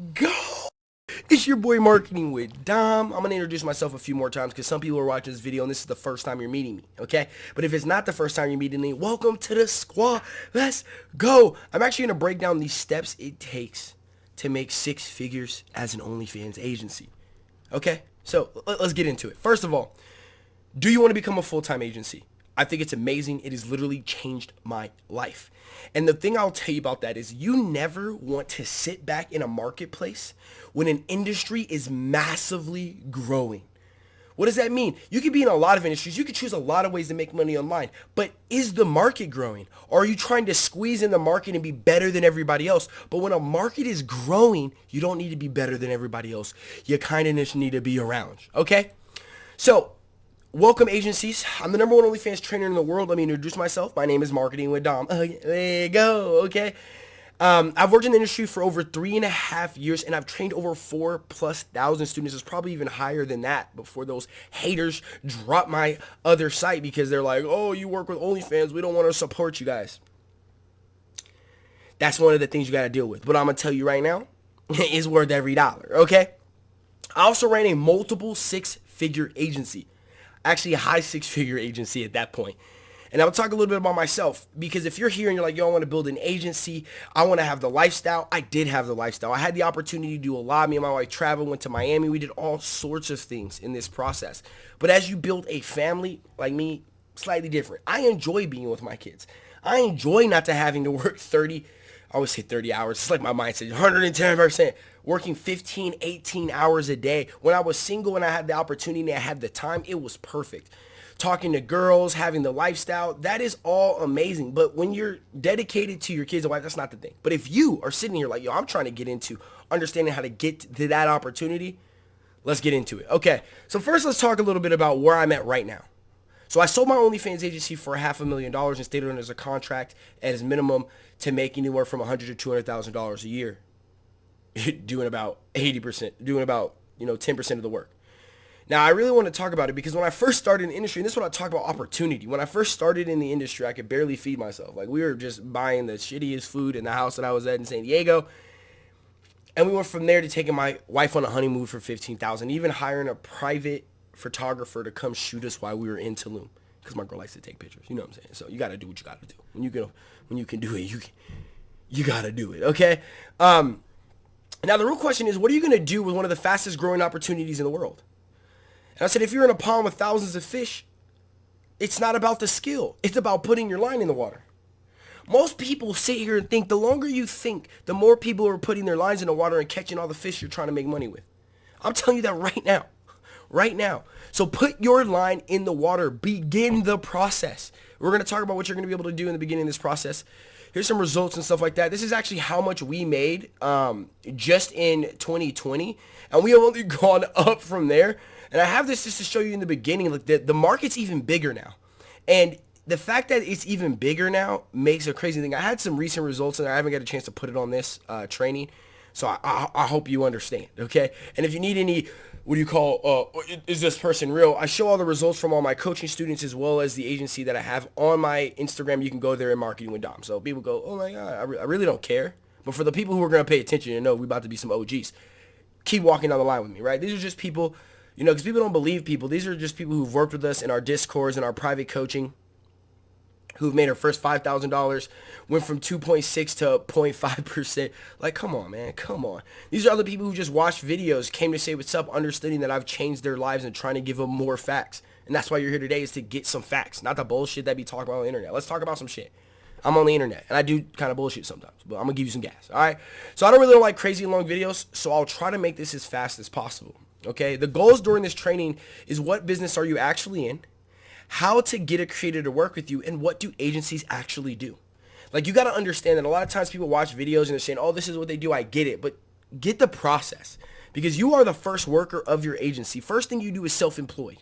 go. It's your boy Marketing with Dom. I'm going to introduce myself a few more times because some people are watching this video and this is the first time you're meeting me, okay? But if it's not the first time you're meeting me, welcome to the squad. Let's go. I'm actually going to break down these steps it takes to make six figures as an OnlyFans agency, okay? So let's get into it. First of all, do you want to become a full-time agency? I think it's amazing. It has literally changed my life. And the thing I'll tell you about that is you never want to sit back in a marketplace when an industry is massively growing. What does that mean? You could be in a lot of industries. You could choose a lot of ways to make money online. But is the market growing? Or are you trying to squeeze in the market and be better than everybody else? But when a market is growing, you don't need to be better than everybody else. You kind of just need to be around. Okay? So Welcome agencies. I'm the number one OnlyFans trainer in the world. Let me introduce myself. My name is Marketing with Dom. Uh, there you go. Okay. Um, I've worked in the industry for over three and a half years, and I've trained over four plus thousand students. It's probably even higher than that before those haters drop my other site because they're like, "Oh, you work with OnlyFans. We don't want to support you guys." That's one of the things you got to deal with. But I'm gonna tell you right now, it's worth every dollar. Okay. I also ran a multiple six-figure agency actually a high six figure agency at that point. And I'll talk a little bit about myself because if you're here and you're like, yo, I want to build an agency, I want to have the lifestyle. I did have the lifestyle. I had the opportunity to do a lot. Me and my wife traveled, went to Miami. We did all sorts of things in this process. But as you build a family like me, slightly different. I enjoy being with my kids. I enjoy not to having to work 30, I always say 30 hours. It's like my mindset, 110%. Working 15, 18 hours a day. When I was single and I had the opportunity, and I had the time, it was perfect. Talking to girls, having the lifestyle, that is all amazing. But when you're dedicated to your kids and wife, that's not the thing. But if you are sitting here like, yo, I'm trying to get into understanding how to get to that opportunity, let's get into it. Okay, so first let's talk a little bit about where I'm at right now. So I sold my OnlyFans agency for half a million dollars and stayed on as a contract at as minimum to make anywhere from a hundred to two hundred thousand dollars a year, doing about eighty percent, doing about you know ten percent of the work. Now I really want to talk about it because when I first started in the industry, and this is what I talk about opportunity. When I first started in the industry, I could barely feed myself. Like we were just buying the shittiest food in the house that I was at in San Diego. And we went from there to taking my wife on a honeymoon for 15000 even hiring a private photographer to come shoot us while we were in Tulum because my girl likes to take pictures. You know what I'm saying? So you got to do what you got to do. When you can, when you can do it, you can, you got to do it. Okay. Um, now the real question is, what are you going to do with one of the fastest growing opportunities in the world? And I said, if you're in a pond with thousands of fish, it's not about the skill. It's about putting your line in the water. Most people sit here and think the longer you think, the more people are putting their lines in the water and catching all the fish you're trying to make money with. I'm telling you that right now right now. So put your line in the water. Begin the process. We're going to talk about what you're going to be able to do in the beginning of this process. Here's some results and stuff like that. This is actually how much we made um, just in 2020. And we have only gone up from there. And I have this just to show you in the beginning, like the, the market's even bigger now. And the fact that it's even bigger now makes a crazy thing. I had some recent results and I haven't got a chance to put it on this uh, training. So I, I, I hope you understand, okay? And if you need any what do you call, uh, is this person real? I show all the results from all my coaching students as well as the agency that I have on my Instagram. You can go there and marketing with Dom. So people go, oh my God, I, re I really don't care. But for the people who are going to pay attention and know we about to be some OGs, keep walking down the line with me, right? These are just people, you know, because people don't believe people. These are just people who've worked with us in our discords and our private coaching who've made her first $5,000, went from 2.6 to 0.5%. Like, come on, man, come on. These are other people who just watched videos, came to say what's up, understanding that I've changed their lives and trying to give them more facts. And that's why you're here today is to get some facts, not the bullshit that be talking about on the internet. Let's talk about some shit. I'm on the internet, and I do kind of bullshit sometimes, but I'm going to give you some gas, all right? So I don't really like crazy long videos, so I'll try to make this as fast as possible, okay? The goals during this training is what business are you actually in? How to get a creator to work with you and what do agencies actually do. Like you got to understand that a lot of times people watch videos and they're saying, oh, this is what they do. I get it. But get the process because you are the first worker of your agency. First thing you do is self-employed.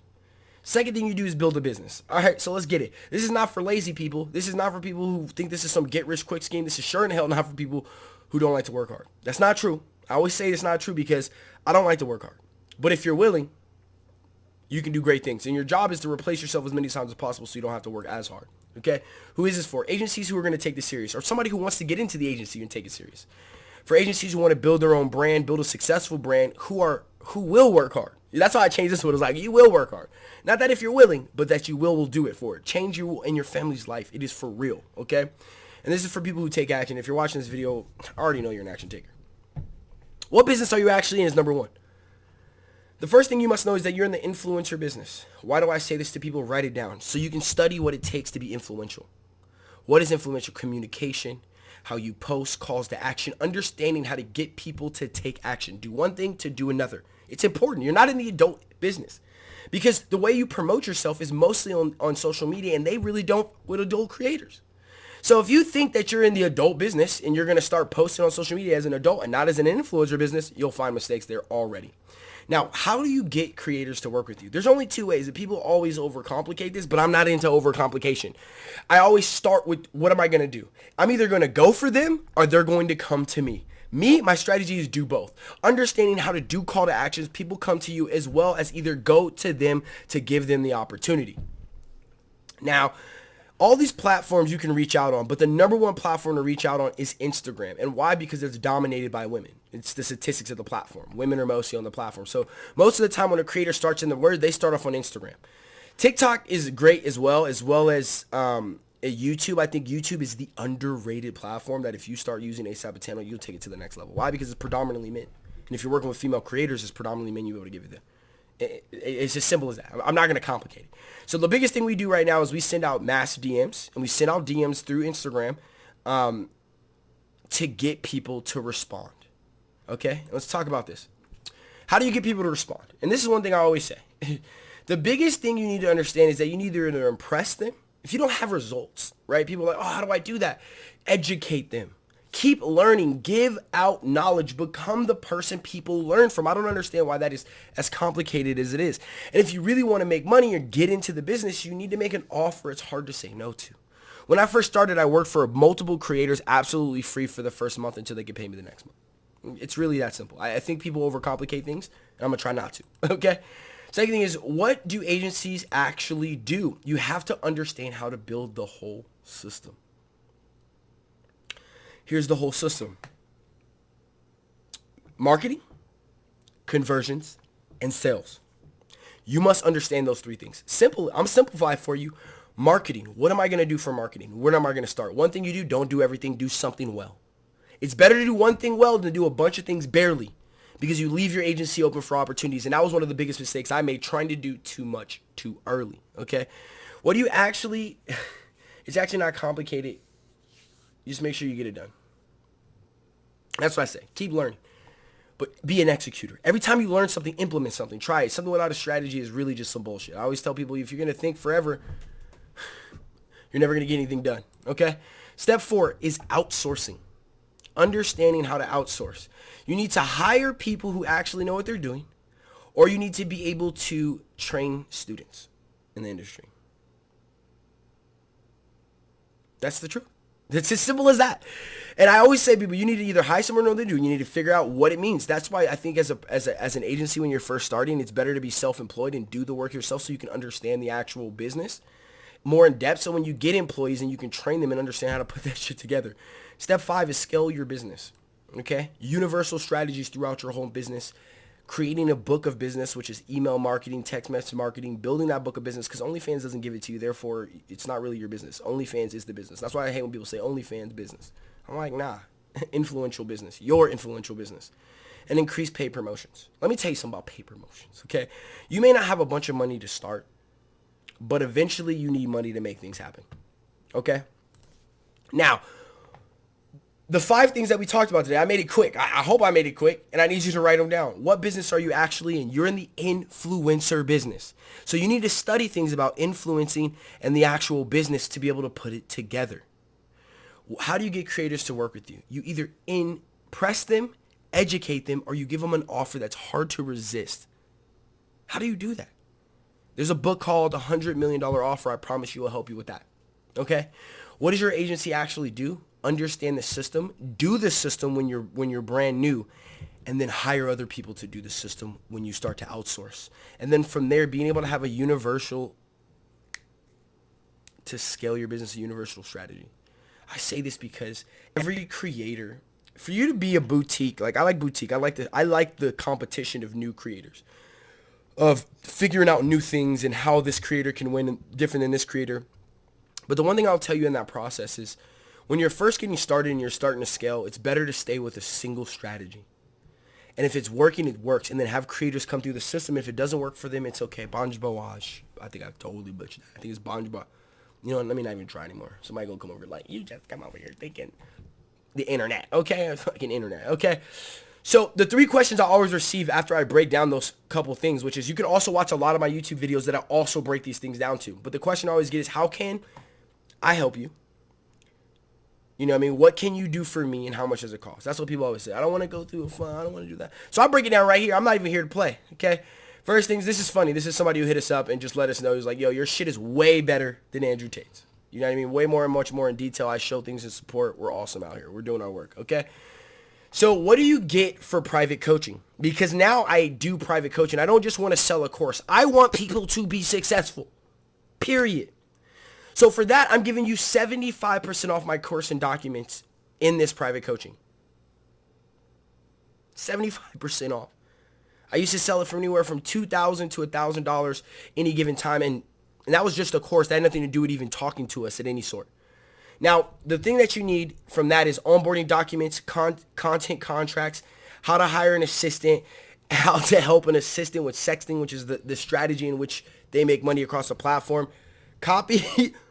Second thing you do is build a business. All right, so let's get it. This is not for lazy people. This is not for people who think this is some get-rich-quick scheme. This is sure in hell not for people who don't like to work hard. That's not true. I always say it's not true because I don't like to work hard. But if you're willing, you can do great things. And your job is to replace yourself as many times as possible so you don't have to work as hard. Okay? Who is this for? Agencies who are going to take this serious or somebody who wants to get into the agency and take it serious. For agencies who want to build their own brand, build a successful brand, who are who will work hard. That's why I changed this one. It's like you will work hard. Not that if you're willing, but that you will will do it for it. Change you in your family's life. It is for real. Okay. And this is for people who take action. If you're watching this video, I already know you're an action taker. What business are you actually in is number one. The first thing you must know is that you're in the influencer business. Why do I say this to people? Write it down so you can study what it takes to be influential. What is influential communication? How you post, calls to action, understanding how to get people to take action. Do one thing to do another. It's important. You're not in the adult business because the way you promote yourself is mostly on, on social media and they really don't with adult creators. So if you think that you're in the adult business and you're going to start posting on social media as an adult and not as an influencer business, you'll find mistakes there already. Now, how do you get creators to work with you? There's only two ways. And people always overcomplicate this, but I'm not into overcomplication. I always start with what am I going to do? I'm either going to go for them or they're going to come to me. Me, my strategy is do both. Understanding how to do call to actions, people come to you as well as either go to them to give them the opportunity. Now, all these platforms you can reach out on, but the number one platform to reach out on is Instagram. And why? Because it's dominated by women. It's the statistics of the platform. Women are mostly on the platform. So most of the time when a creator starts in the word, they start off on Instagram. TikTok is great as well, as well as um, YouTube. I think YouTube is the underrated platform that if you start using ASAP channel, you'll take it to the next level. Why? Because it's predominantly men. And if you're working with female creators, it's predominantly men you'll be able to give it them. It's as simple as that. I'm not going to complicate it. So the biggest thing we do right now is we send out mass DMs and we send out DMs through Instagram um, to get people to respond. Okay, let's talk about this. How do you get people to respond? And this is one thing I always say. the biggest thing you need to understand is that you need to impress them. If you don't have results, right? People are like, oh, how do I do that? Educate them. Keep learning. Give out knowledge. Become the person people learn from. I don't understand why that is as complicated as it is. And if you really want to make money or get into the business, you need to make an offer it's hard to say no to. When I first started, I worked for multiple creators absolutely free for the first month until they could pay me the next month. It's really that simple. I, think people overcomplicate things, and I'm going to try not to. Okay? Second thing is, what do agencies actually do? You have to understand how to build the whole system. Here's the whole system. Marketing, conversions, and sales. You must understand those three things. Simple. I'm simplifying for you. Marketing. What am I going to do for marketing? Where am I going to start? One thing you do, don't do everything. Do something well. It's better to do one thing well than to do a bunch of things barely because you leave your agency open for opportunities. And that was one of the biggest mistakes I made trying to do too much too early. Okay. What do you actually, it's actually not complicated. You just make sure you get it done. That's what I say. Keep learning. But be an executor. Every time you learn something, implement something. Try it. Something without a strategy is really just some bullshit. I always tell people if you're going to think forever, you're never going to get anything done. Okay? Step four is outsourcing. Understanding how to outsource. You need to hire people who actually know what they're doing, or you need to be able to train students in the industry. That's the truth. It's as simple as that. And I always say, people, you need to either hire someone or know what they do. You need to figure out what it means. That's why I think as a, as a as an agency when you're first starting, it's better to be self-employed and do the work yourself so you can understand the actual business more in depth. So when you get employees and you can train them and understand how to put that shit together. Step five is scale your business. Okay, universal strategies throughout your whole business creating a book of business, which is email marketing, text message marketing, building that book of business because OnlyFans doesn't give it to you. Therefore, it's not really your business. OnlyFans is the business. That's why I hate when people say OnlyFans business. I'm like, nah, influential business, your influential business. And increase paid promotions. Let me tell you something about paid promotions, okay? You may not have a bunch of money to start, but eventually you need money to make things happen, okay? Now, the five things that we talked about today, I made it quick. I, I, hope I made it quick, and I need you to write them down. What business are you actually in? You're in the influencer business. So you need to study things about influencing and the actual business to be able to put it together. How do you get creators to work with you? You either impress them, educate them, or you give them an offer that's hard to resist. How do you do that? There's a book called $100 Million Offer. I promise you will help you with that. Okay? What does your agency actually do? Understand the system, do the system when you're when you're brand new, and then hire other people to do the system when you start to outsource. And then from there, being able to have a universal to scale your business, a universal strategy. I say this because every creator for you to be a boutique, like I like boutique. I like the I like the competition of new creators. Of figuring out new things and how this creator can win different than this creator. But the one thing I'll tell you in that process is when you're first getting started and you're starting to scale, it's better to stay with a single strategy. And if it's working, it works. And then have creators come through the system. If it doesn't work for them, it's okay. Bawaj. I think I totally butchered that. I think it's Banj You know, let me not even try anymore. Somebody gonna come over like, you just come over here thinking the internet, okay? Fucking internet, okay? So the three questions I always receive after I break down those couple things, which is you can also watch a lot of my YouTube videos that I also break these things down to. But the question I always get is how can I help you? You know what I mean? What can you do for me and how much does it cost? That's what people always say. I don't want to go through a fun. I don't want to do that. So I break it down right here. I'm not even here to play. Okay. First things, this is funny. This is somebody who hit us up and just let us know. He's like, yo, your shit is way better than Andrew Tate's. You know what I mean? Way more and much more in detail. I show things in support. We're awesome out here. We're doing our work. Okay. So what do you get for private coaching? Because now I do private coaching. I don't just want to sell a course. I want people to be successful. Period. So for that, I'm giving you 75% off my course and documents in this private coaching. 75% off. I used to sell it for anywhere from 2,000 to $1,000 any given time. And, and that was just a course. That had nothing to do with even talking to us at any sort. Now, the thing that you need from that is onboarding documents, con- content contracts, how to hire an assistant, how to help an assistant with sexting, which is the, the strategy in which they make money across the platform. Copy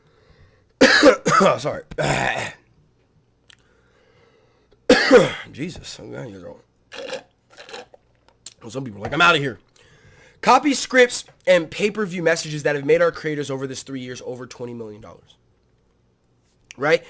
oh, sorry. Jesus, to Some people are like, I'm out of here. Copy scripts and pay-per-view messages that have made our creators over this three years over $20 million. Right?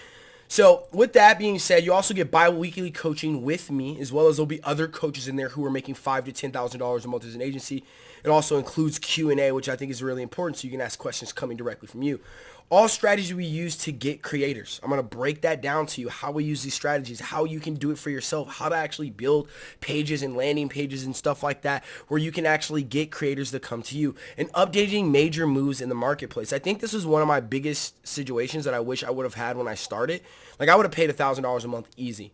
So with that being said, you also get bi-weekly coaching with me, as well as there'll be other coaches in there who are making five to ten thousand dollars a month as an agency. It also includes Q and A, which I think is really important, so you can ask questions coming directly from you all strategies we use to get creators. I'm going to break that down to you, how we use these strategies, how you can do it for yourself, how to actually build pages and landing pages and stuff like that, where you can actually get creators to come to you and updating major moves in the marketplace. I think this is one of my biggest situations that I wish I would have had when I started. Like I would have paid $1,000 a month easy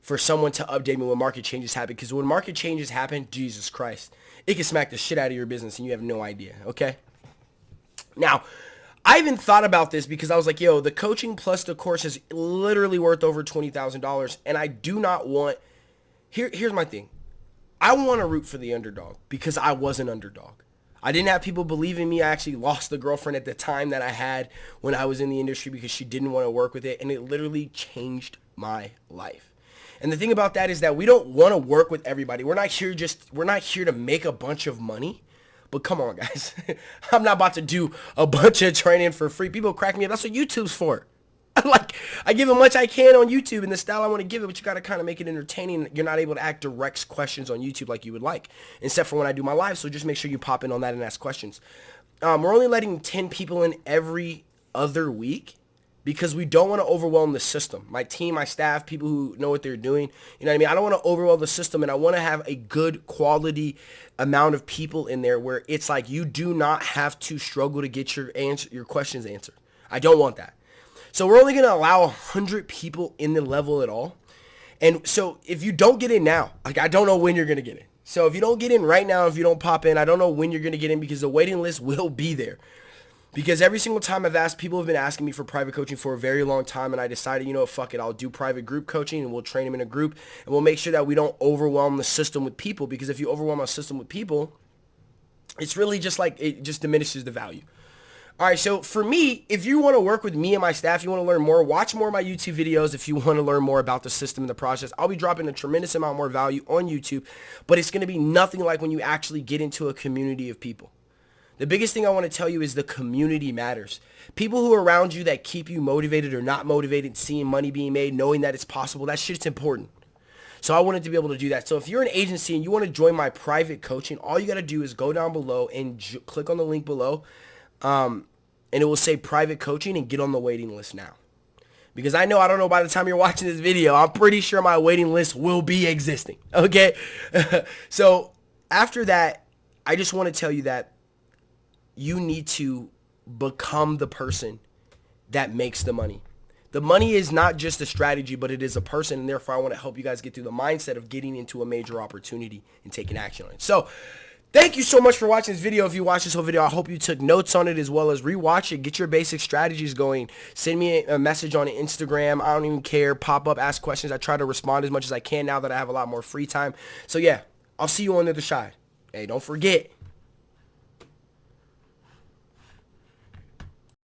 for someone to update me when market changes happen. Because when market changes happen, Jesus Christ, it can smack the shit out of your business and you have no idea, okay? Now, I even thought about this because I was like, yo, the coaching plus the course is literally worth over $20,000. And I do not want, here, here's my thing. I want to root for the underdog because I was an underdog. I didn't have people believe in me. I actually lost the girlfriend at the time that I had when I was in the industry because she didn't want to work with it. And it literally changed my life. And the thing about that is that we don't want to work with everybody. We're not here just, we're not here to make a bunch of money. But come on, guys. I'm not about to do a bunch of training for free. People crack me up. That's what YouTube's for. like, I give as much I can on YouTube in the style I want to give it, but you got to kind of make it entertaining. You're not able to ask direct questions on YouTube like you would like, except for when I do my live. So just make sure you pop in on that and ask questions. Um, we're only letting 10 people in every other week because we don't want to overwhelm the system. My team, my staff, people who know what they're doing. You know what I mean? I don't want to overwhelm the system and I want to have a good quality amount of people in there where it's like you do not have to struggle to get your answer your questions answered. I don't want that. So we're only going to allow 100 people in the level at all. And so if you don't get in now, like I don't know when you're going to get in. So if you don't get in right now, if you don't pop in, I don't know when you're going to get in because the waiting list will be there. Because every single time I've asked, people have been asking me for private coaching for a very long time, and I decided, you know, fuck it, I'll do private group coaching, and we'll train them in a group, and we'll make sure that we don't overwhelm the system with people. Because if you overwhelm a system with people, it's really just like it just diminishes the value. All right, so for me, if you want to work with me and my staff, you want to learn more, watch more of my YouTube videos if you want to learn more about the system and the process. I'll be dropping a tremendous amount more value on YouTube, but it's going to be nothing like when you actually get into a community of people. The biggest thing I want to tell you is the community matters. People who are around you that keep you motivated or not motivated, seeing money being made, knowing that it's possible, that shit's important. So I wanted to be able to do that. So if you're an agency and you want to join my private coaching, all you got to do is go down below and click on the link below. Um, and it will say private coaching and get on the waiting list now. Because I know, I don't know by the time you're watching this video, I'm pretty sure my waiting list will be existing. Okay. so after that, I just want to tell you that you need to become the person that makes the money. The money is not just a strategy, but it is a person, and therefore I want to help you guys get through the mindset of getting into a major opportunity and taking action on it. So, Thank you so much for watching this video. If you watched this whole video, I hope you took notes on it as well as rewatch it. Get your basic strategies going. Send me a message on Instagram. I don't even care. Pop up, ask questions. I try to respond as much as I can now that I have a lot more free time. So yeah, I'll see you on the other side. Hey, don't forget,